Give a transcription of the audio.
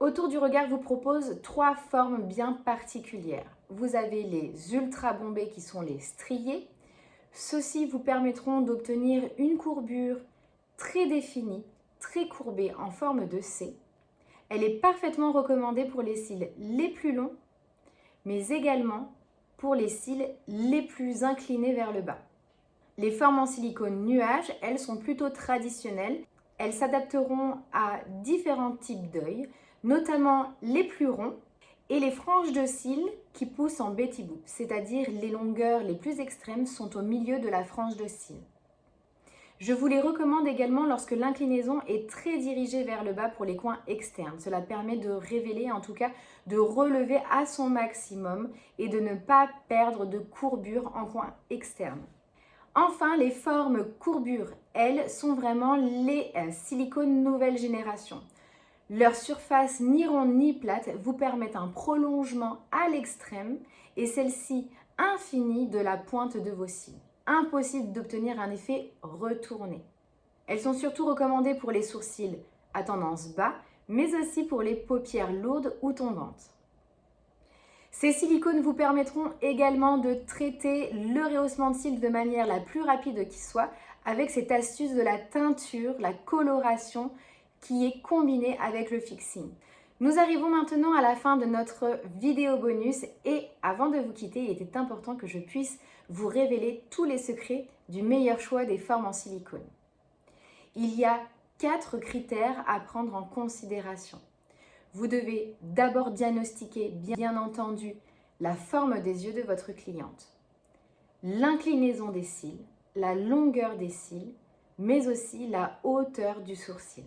Autour du regard vous propose trois formes bien particulières. Vous avez les ultra bombés qui sont les striés. Ceux-ci vous permettront d'obtenir une courbure très définie, très courbée en forme de C. Elle est parfaitement recommandée pour les cils les plus longs, mais également pour les cils les plus inclinés vers le bas. Les formes en silicone nuage, elles sont plutôt traditionnelles. Elles s'adapteront à différents types d'œils, notamment les plus ronds et les franges de cils qui poussent en Betty c'est-à-dire les longueurs les plus extrêmes sont au milieu de la frange de cils. Je vous les recommande également lorsque l'inclinaison est très dirigée vers le bas pour les coins externes. Cela permet de révéler, en tout cas de relever à son maximum et de ne pas perdre de courbure en coin externe. Enfin, les formes courbures, elles, sont vraiment les euh, silicones nouvelle génération. Leur surface ni ronde ni plate vous permettent un prolongement à l'extrême et celle-ci infinie de la pointe de vos cils impossible d'obtenir un effet retourné. Elles sont surtout recommandées pour les sourcils à tendance bas, mais aussi pour les paupières lourdes ou tombantes. Ces silicones vous permettront également de traiter le rehaussement de cils de manière la plus rapide qui soit avec cette astuce de la teinture, la coloration qui est combinée avec le fixing. Nous arrivons maintenant à la fin de notre vidéo bonus et avant de vous quitter, il était important que je puisse vous révéler tous les secrets du meilleur choix des formes en silicone. Il y a quatre critères à prendre en considération. Vous devez d'abord diagnostiquer, bien entendu, la forme des yeux de votre cliente, l'inclinaison des cils, la longueur des cils, mais aussi la hauteur du sourcil.